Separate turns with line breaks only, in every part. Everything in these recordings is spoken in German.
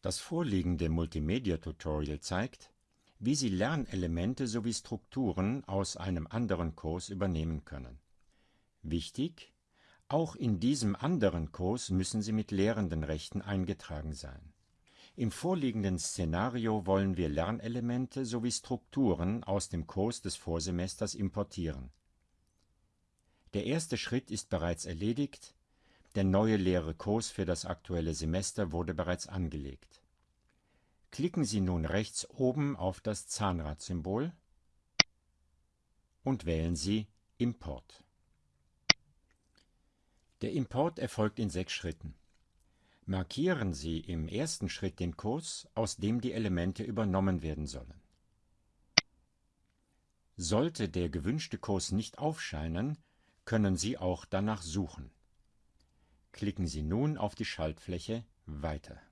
Das vorliegende Multimedia-Tutorial zeigt, wie Sie Lernelemente sowie Strukturen aus einem anderen Kurs übernehmen können. Wichtig: Auch in diesem anderen Kurs müssen Sie mit Lehrendenrechten eingetragen sein. Im vorliegenden Szenario wollen wir Lernelemente sowie Strukturen aus dem Kurs des Vorsemesters importieren. Der erste Schritt ist bereits erledigt, der neue leere Kurs für das aktuelle Semester wurde bereits angelegt. Klicken Sie nun rechts oben auf das Zahnradsymbol und wählen Sie Import. Der Import erfolgt in sechs Schritten. Markieren Sie im ersten Schritt den Kurs, aus dem die Elemente übernommen werden sollen. Sollte der gewünschte Kurs nicht aufscheinen, können Sie auch danach suchen. Klicken Sie nun auf die Schaltfläche Weiter.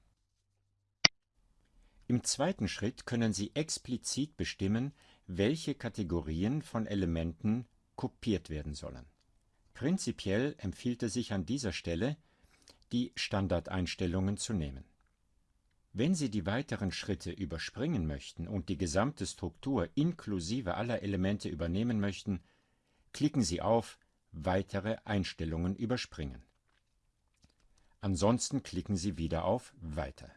Im zweiten Schritt können Sie explizit bestimmen, welche Kategorien von Elementen kopiert werden sollen. Prinzipiell empfiehlt es sich an dieser Stelle, die Standardeinstellungen zu nehmen. Wenn Sie die weiteren Schritte überspringen möchten und die gesamte Struktur inklusive aller Elemente übernehmen möchten, klicken Sie auf Weitere Einstellungen überspringen. Ansonsten klicken Sie wieder auf Weiter.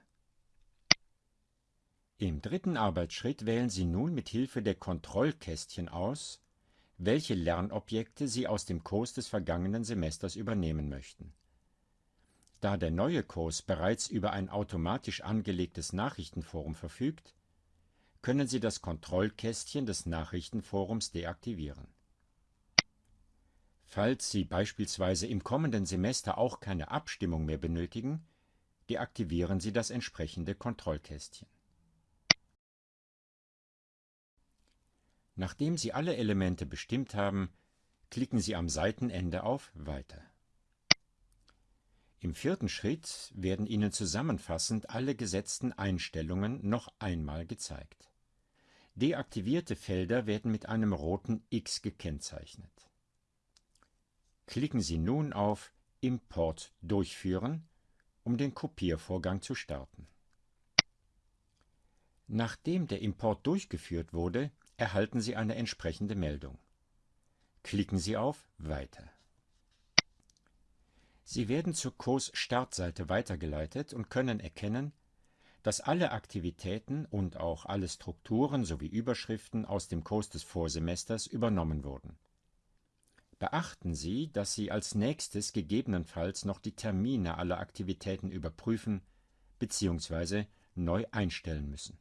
Im dritten Arbeitsschritt wählen Sie nun mit Hilfe der Kontrollkästchen aus, welche Lernobjekte Sie aus dem Kurs des vergangenen Semesters übernehmen möchten da der neue Kurs bereits über ein automatisch angelegtes Nachrichtenforum verfügt, können Sie das Kontrollkästchen des Nachrichtenforums deaktivieren. Falls Sie beispielsweise im kommenden Semester auch keine Abstimmung mehr benötigen, deaktivieren Sie das entsprechende Kontrollkästchen. Nachdem Sie alle Elemente bestimmt haben, klicken Sie am Seitenende auf Weiter. Im vierten Schritt werden Ihnen zusammenfassend alle gesetzten Einstellungen noch einmal gezeigt. Deaktivierte Felder werden mit einem roten X gekennzeichnet. Klicken Sie nun auf Import durchführen, um den Kopiervorgang zu starten. Nachdem der Import durchgeführt wurde, erhalten Sie eine entsprechende Meldung. Klicken Sie auf Weiter. Sie werden zur Kurs-Startseite weitergeleitet und können erkennen, dass alle Aktivitäten und auch alle Strukturen sowie Überschriften aus dem Kurs des Vorsemesters übernommen wurden. Beachten Sie, dass Sie als nächstes gegebenenfalls noch die Termine aller Aktivitäten überprüfen bzw. neu einstellen müssen